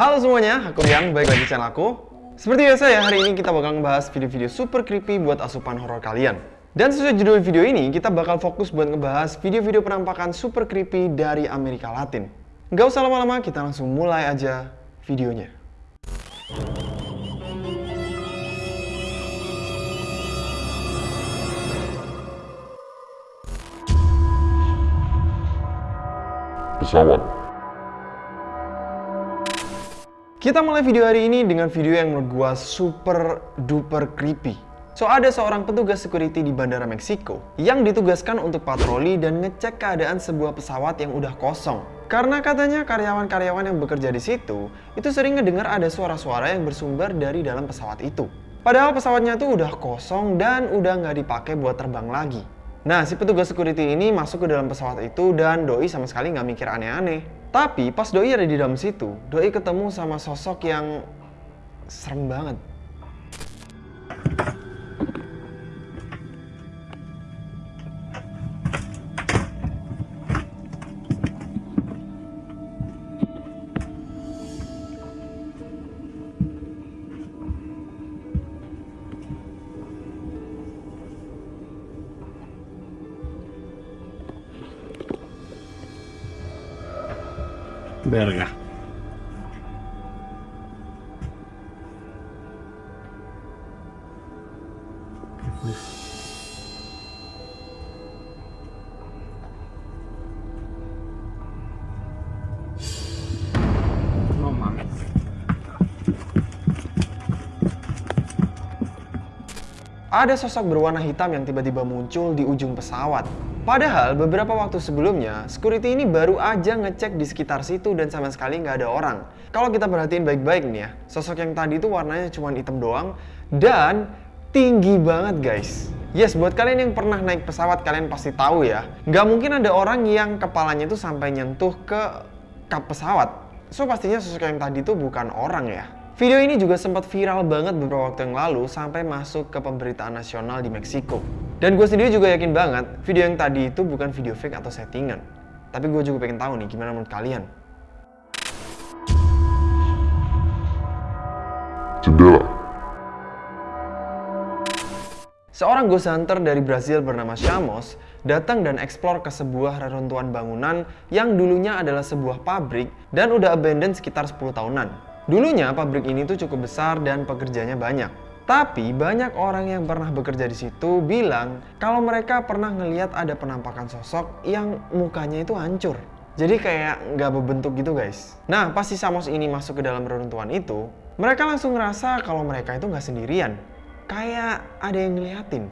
Halo semuanya, aku Rian, balik lagi channel aku. Seperti biasa ya, hari ini kita bakal ngebahas video-video super creepy buat asupan horor kalian. Dan sesuai judul video ini, kita bakal fokus buat ngebahas video-video penampakan super creepy dari Amerika Latin. Gak usah lama-lama, kita langsung mulai aja videonya. pesawat. Kita mulai video hari ini dengan video yang menurut gua super duper creepy. So ada seorang petugas security di Bandara Meksiko yang ditugaskan untuk patroli dan ngecek keadaan sebuah pesawat yang udah kosong. Karena katanya karyawan-karyawan yang bekerja di situ itu sering ngedengar ada suara-suara yang bersumber dari dalam pesawat itu. Padahal pesawatnya tuh udah kosong dan udah nggak dipakai buat terbang lagi. Nah, si petugas security ini masuk ke dalam pesawat itu dan Doi sama sekali nggak mikir aneh-aneh. Tapi pas Doi ada di dalam situ, Doi ketemu sama sosok yang serem banget. Verga. Ada sosok berwarna hitam yang tiba-tiba muncul di ujung pesawat. Padahal beberapa waktu sebelumnya, security ini baru aja ngecek di sekitar situ dan sama sekali nggak ada orang. Kalau kita perhatiin baik-baik nih ya, sosok yang tadi itu warnanya cuma hitam doang dan tinggi banget guys. Yes, buat kalian yang pernah naik pesawat kalian pasti tahu ya, nggak mungkin ada orang yang kepalanya itu sampai nyentuh ke kap pesawat. So pastinya sosok yang tadi itu bukan orang ya. Video ini juga sempat viral banget beberapa waktu yang lalu sampai masuk ke pemberitaan nasional di Meksiko. Dan gue sendiri juga yakin banget video yang tadi itu bukan video fake atau settingan. Tapi gue juga pengen tahu nih gimana menurut kalian. Jendela. Seorang ghost hunter dari Brazil bernama Shamos datang dan eksplor ke sebuah reruntuhan bangunan yang dulunya adalah sebuah pabrik dan udah abandoned sekitar 10 tahunan. Dulunya pabrik ini tuh cukup besar dan pekerjanya banyak. Tapi banyak orang yang pernah bekerja di situ bilang kalau mereka pernah ngeliat ada penampakan sosok yang mukanya itu hancur. Jadi kayak nggak berbentuk gitu guys. Nah pas si Samos ini masuk ke dalam reruntuhan itu, mereka langsung ngerasa kalau mereka itu nggak sendirian. Kayak ada yang ngeliatin.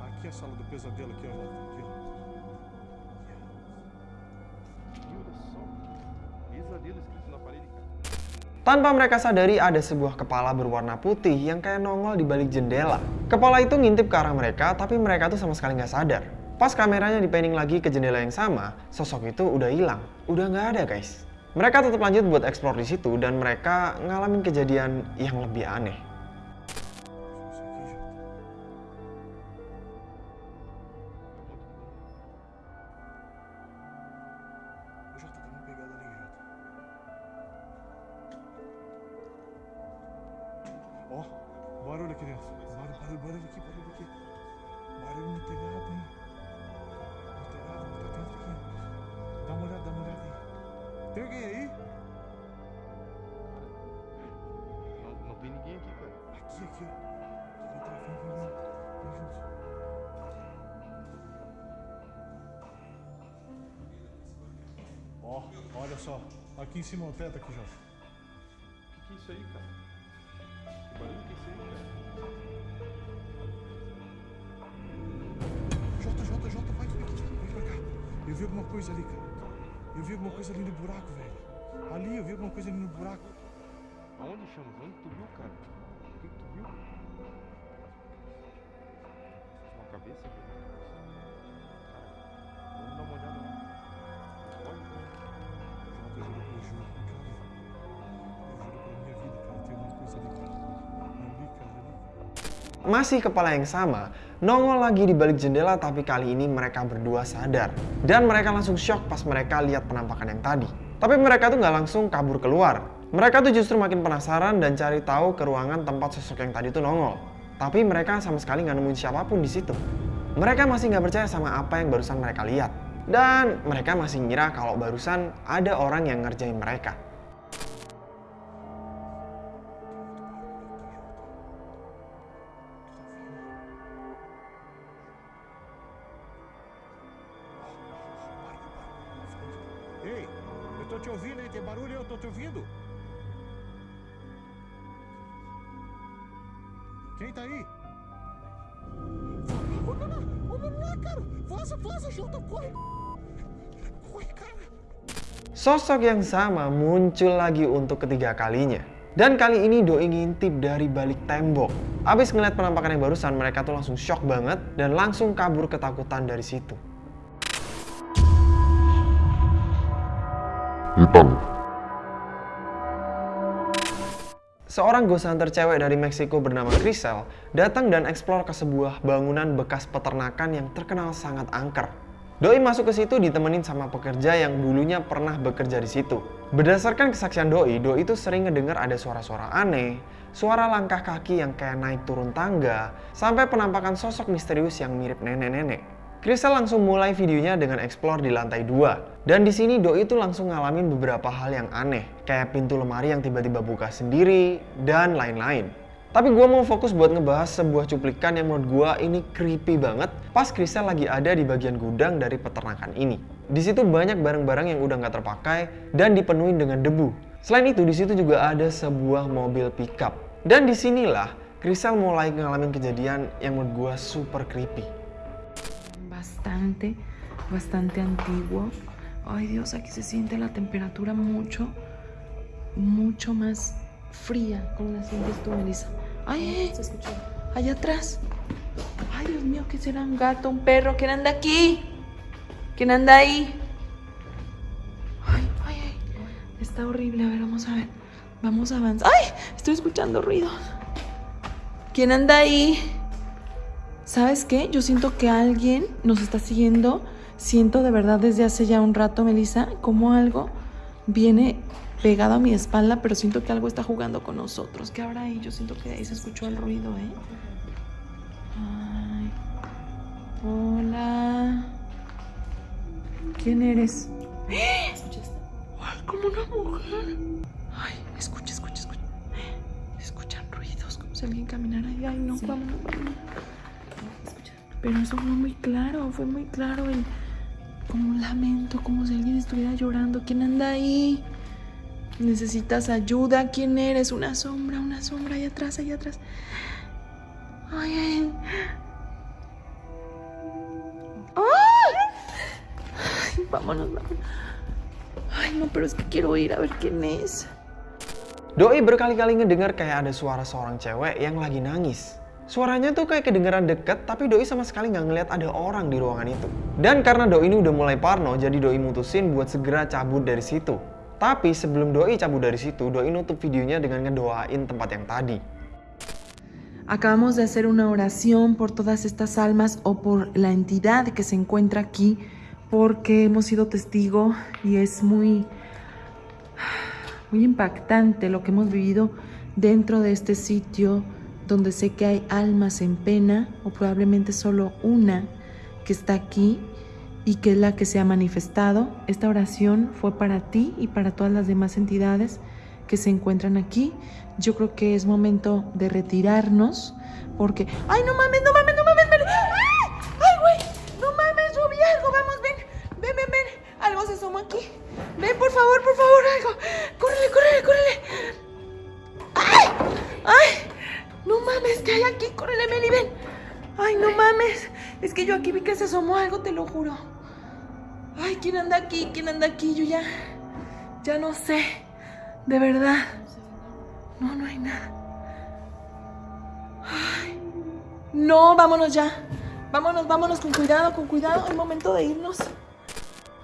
Aqui é a sala do pesadelo, aqui, ó. Tanpa mereka sadari ada sebuah kepala berwarna putih yang kayak nongol di balik jendela. Kepala itu ngintip ke arah mereka, tapi mereka tuh sama sekali nggak sadar. Pas kameranya dipening lagi ke jendela yang sama, sosok itu udah hilang. Udah nggak ada guys. Mereka tetap lanjut buat eksplor di situ dan mereka ngalamin kejadian yang lebih aneh. Ó, barulho aqui dentro. Barulho, barulho, barulho aqui, barulho aqui. Barulho no telhado, hein? Tem alguém aí? Não, não tem ninguém aqui, cara. Aqui, aqui, ó. Vem, vem, vem, vem. Junto. Ó, olha só. Aqui em cima, é o teto aqui, Jota. O que, que é isso aí, cara? Que barulho que é isso aí, cara? Jota, Jota, Jota, vai, vem, vai, pra cá. Eu vi alguma coisa ali, cara. Eu vi alguma coisa ali no buraco, velho. Ali, eu vi alguma coisa ali no buraco. Aonde, Chamas? Onde tu viu, cara? O que, tu viu? Uma cabeça, velho? Masih kepala yang sama, nongol lagi di balik jendela tapi kali ini mereka berdua sadar. Dan mereka langsung shock pas mereka lihat penampakan yang tadi. Tapi mereka tuh nggak langsung kabur keluar. Mereka tuh justru makin penasaran dan cari tahu ke ruangan tempat sosok yang tadi tuh nongol. Tapi mereka sama sekali nggak nemuin siapa pun di situ. Mereka masih nggak percaya sama apa yang barusan mereka lihat. Dan mereka masih ngira kalau barusan ada orang yang ngerjain mereka. Sosok yang sama muncul lagi untuk ketiga kalinya. Dan kali ini Doi ngintip dari balik tembok. Abis ngeliat penampakan yang barusan, mereka tuh langsung shock banget dan langsung kabur ketakutan dari situ. hitam, Seorang ghost hunter cewek dari Meksiko bernama Crisel datang dan eksplor ke sebuah bangunan bekas peternakan yang terkenal sangat angker. Doi masuk ke situ ditemenin sama pekerja yang dulunya pernah bekerja di situ. Berdasarkan kesaksian Doi, Doi itu sering ngedengar ada suara-suara aneh, suara langkah kaki yang kayak naik turun tangga, sampai penampakan sosok misterius yang mirip nenek-nenek. Crystal langsung mulai videonya dengan explore di lantai 2. Dan di sini Doi itu langsung ngalamin beberapa hal yang aneh, kayak pintu lemari yang tiba-tiba buka sendiri, dan lain-lain. Tapi gue mau fokus buat ngebahas sebuah cuplikan yang menurut gue ini creepy banget pas Crystal lagi ada di bagian gudang dari peternakan ini. Di situ banyak barang-barang yang udah nggak terpakai dan dipenuhi dengan debu. Selain itu, di situ juga ada sebuah mobil pickup. Dan di sinilah Crystal mulai ngalamin kejadian yang menurut gue super creepy. bastante, bastante antiguo. Ay Dios, aquí se siente la temperatura mucho, mucho más fría. ¿Cómo la sientes tú, Melissa? Ay, se escuchó. Allá atrás. Ay, Dios mío, ¿qué será? ¿Un gato, un perro? ¿Quién anda aquí? ¿Quién anda ahí? Ay, ay, ay. Está horrible. A ver, vamos a ver. Vamos a avanzar. ¡Ay! Estoy escuchando ruidos. ¿Quién anda ahí? ¿Sabes qué? Yo siento que alguien nos está siguiendo. Siento de verdad desde hace ya un rato, Melissa, como algo viene pegado a mi espalda, pero siento que algo está jugando con nosotros. ¿Qué habrá ahí? Yo siento que de ahí se escuchó el ruido, ¿eh? Ay. Hola. ¿Quién eres? Ay, como una mujer. Ay, escucha, escucha, escucha. Se escuchan ruidos, como si alguien caminara ahí. Ay, no, vámonos. Pero eso fue muy claro, fue muy claro el como un lamento, como si alguien estuviera llorando. ¿Quién anda ahí? ¿Necesitas ayuda? ¿Quién eres? Una sombra, una sombra, allá atrás, allá atrás. Ay, ay. ¡Ay! Vámonos, vámonos. Ay, no, pero es que quiero ir a ver quién es. Doi berkali-kali ngedengar kayak ada suara seorang cewek yang lagi nangis. Suaranya tuh kayak kedengeran deket, tapi Doi sama sekali nggak ngeliat ada orang di ruangan itu. Dan karena Doi ini udah mulai parno, jadi Doi mutusin buat segera cabut dari situ. Acabamos de hacer una oración por todas estas almas o por la entidad que se encuentra aquí, porque hemos sido testigo y es muy, muy impactante lo que hemos vivido dentro de este sitio donde sé que hay almas en pena o probablemente solo una que está aquí y que es la que se ha manifestado. Esta oración fue para ti y para todas las demás entidades que se encuentran aquí. Yo creo que es momento de retirarnos porque... ¡Ay, no mames, no mames, no mames! Ven! ¡Ah! ¡Ay, güey! ¡No mames, yo vi algo! ¡Vamos, ven! ¡Ven, ven, ven! Algo se asomó aquí. ¡Ven, por favor, por favor, algo! ¡Córrele, córrele, córrele! ¡Ay! ¡Ay! ¡No mames, que hay aquí! ¡Córrele, Meli, ven! ¡Ay, no mames! Es que yo aquí vi que se asomó algo, te lo juro. Ay, ¿quién anda aquí? ¿Quién anda aquí? Yo ya. Ya no sé. De verdad. No, no hay nada. Ay. No, vámonos ya. Vámonos, vámonos con cuidado, con cuidado. Es momento de irnos.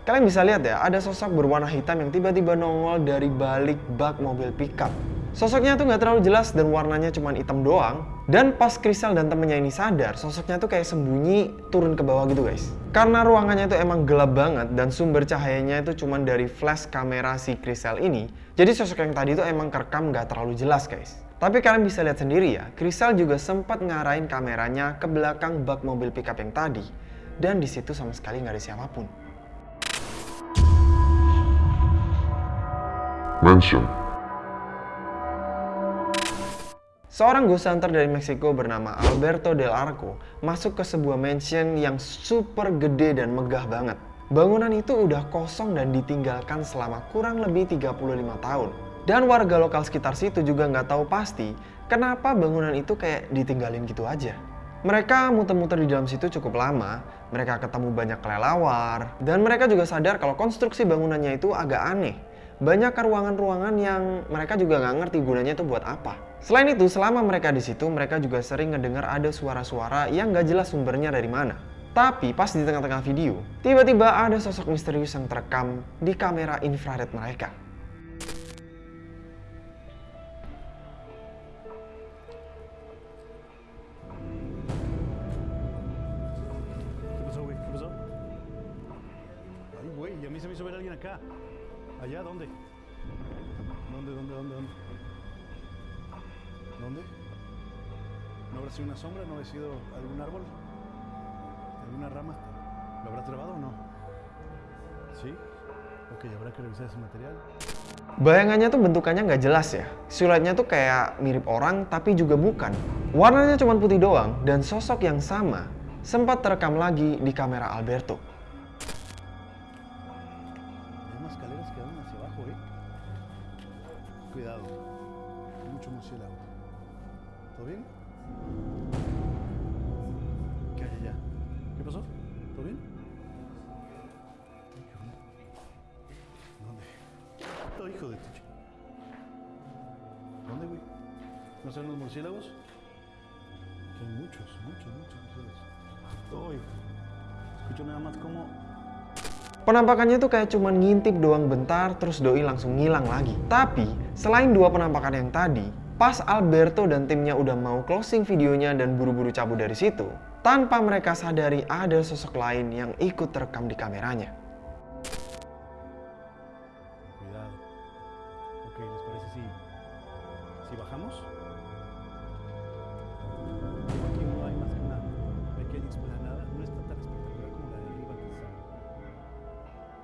Kalian bisa lihat ya, ada sosok berwarna hitam yang tiba-tiba nongol dari balik bak mobil pickup. Sosoknya tuh nggak terlalu jelas dan warnanya cuma hitam doang. Dan pas Crystal dan temennya ini sadar, sosoknya tuh kayak sembunyi turun ke bawah gitu guys. Karena ruangannya itu emang gelap banget dan sumber cahayanya itu cuma dari flash kamera si Crystal ini. Jadi sosok yang tadi itu emang kerekam nggak terlalu jelas guys. Tapi kalian bisa lihat sendiri ya, Crystal juga sempat ngarahin kameranya ke belakang bak mobil pickup yang tadi. Dan di situ sama sekali nggak ada siapa pun. Mansion. Seorang ghost hunter dari Meksiko bernama Alberto Del Arco masuk ke sebuah mansion yang super gede dan megah banget. Bangunan itu udah kosong dan ditinggalkan selama kurang lebih 35 tahun. Dan warga lokal sekitar situ juga nggak tahu pasti kenapa bangunan itu kayak ditinggalin gitu aja. Mereka muter-muter di dalam situ cukup lama, mereka ketemu banyak kelelawar, dan mereka juga sadar kalau konstruksi bangunannya itu agak aneh. Banyak ruangan-ruangan yang mereka juga nggak ngerti gunanya itu buat apa. Selain itu, selama mereka di situ, mereka juga sering ngedengar ada suara-suara yang nggak jelas sumbernya dari mana. Tapi pas di tengah-tengah video, tiba-tiba ada sosok misterius yang terekam di kamera infrared mereka. Sombra? ¿No habrá sido algún árbol? ¿Alguna rama? ¿Lo habrá trabado o no? ¿Sí? Ok, habrá que revisar ese material. Bayangannya tuh bentukannya nggak jelas ya. Siluetnya tuh kayak mirip orang tapi juga bukan. Warnanya cuma putih doang dan sosok yang sama sempat terekam lagi di kamera Alberto. ¿No son los murciélagos? Que hay muchos, muchos, muchos murciélagos. Uy. Escucho nada más como Penampakannya tuh kayak cuman ngintip doang bentar terus doi langsung ngilang lagi. Tapi selain dua penampakan yang tadi, pas Alberto dan timnya udah mau closing videonya dan buru-buru cabut dari situ, tanpa mereka sadari ada sosok lain yang ikut terekam di kameranya. Cuidado. Ok, ¿les parece si, si bajamos?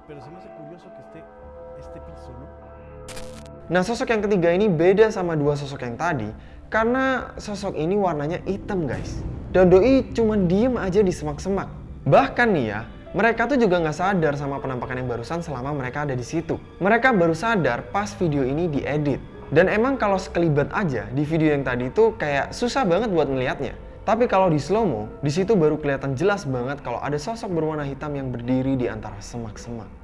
Pero se me hace curioso que esté este piso, ¿no? Nah sosok yang ketiga ini beda sama dua sosok yang tadi karena sosok ini warnanya hitam guys. Dan doi cuma diem aja di semak-semak. Bahkan nih ya, mereka tuh juga nggak sadar sama penampakan yang barusan selama mereka ada di situ. Mereka baru sadar pas video ini diedit. Dan emang kalau sekelibat aja di video yang tadi itu kayak susah banget buat ngelihatnya. Tapi kalau di slow mo, di situ baru kelihatan jelas banget kalau ada sosok berwarna hitam yang berdiri di antara semak-semak.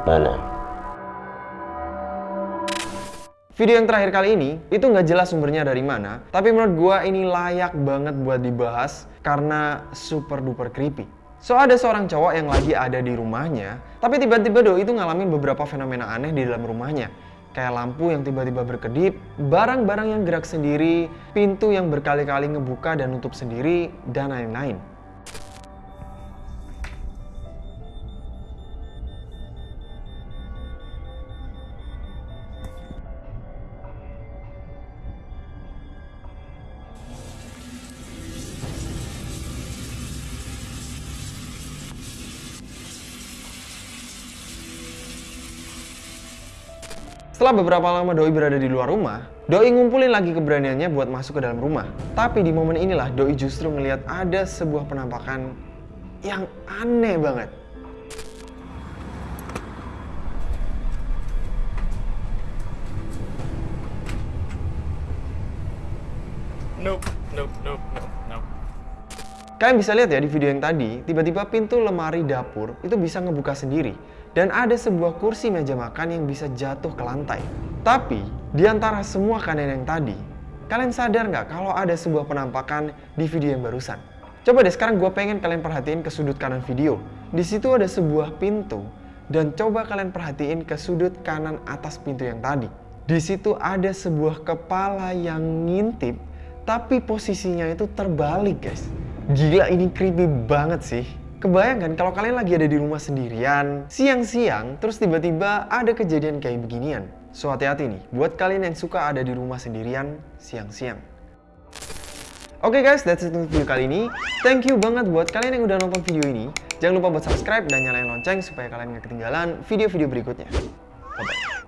Kepala. Video yang terakhir kali ini itu nggak jelas sumbernya dari mana, tapi menurut gua ini layak banget buat dibahas karena super duper creepy. So ada seorang cowok yang lagi ada di rumahnya, tapi tiba-tiba doi itu ngalamin beberapa fenomena aneh di dalam rumahnya. Kayak lampu yang tiba-tiba berkedip, barang-barang yang gerak sendiri, pintu yang berkali-kali ngebuka dan nutup sendiri, dan lain-lain. Setelah beberapa lama Doi berada di luar rumah, Doi ngumpulin lagi keberaniannya buat masuk ke dalam rumah. Tapi di momen inilah Doi justru ngelihat ada sebuah penampakan yang aneh banget. Nope, nope, nope, nope, nope. Kalian bisa lihat ya di video yang tadi, tiba-tiba pintu lemari dapur itu bisa ngebuka sendiri. Dan ada sebuah kursi meja makan yang bisa jatuh ke lantai. Tapi, di antara semua kalian yang tadi, kalian sadar nggak kalau ada sebuah penampakan di video yang barusan? Coba deh sekarang gue pengen kalian perhatiin ke sudut kanan video. Di situ ada sebuah pintu, dan coba kalian perhatiin ke sudut kanan atas pintu yang tadi. Di situ ada sebuah kepala yang ngintip, tapi posisinya itu terbalik guys. Gila ini creepy banget sih. Kebayangkan kalau kalian lagi ada di rumah sendirian, siang-siang, terus tiba-tiba ada kejadian kayak beginian. So hati-hati nih, buat kalian yang suka ada di rumah sendirian, siang-siang. Oke guys, that's it untuk video kali ini. Thank you banget buat kalian yang udah nonton video ini. Jangan lupa buat subscribe dan nyalain lonceng supaya kalian gak ketinggalan video-video berikutnya. Bye-bye.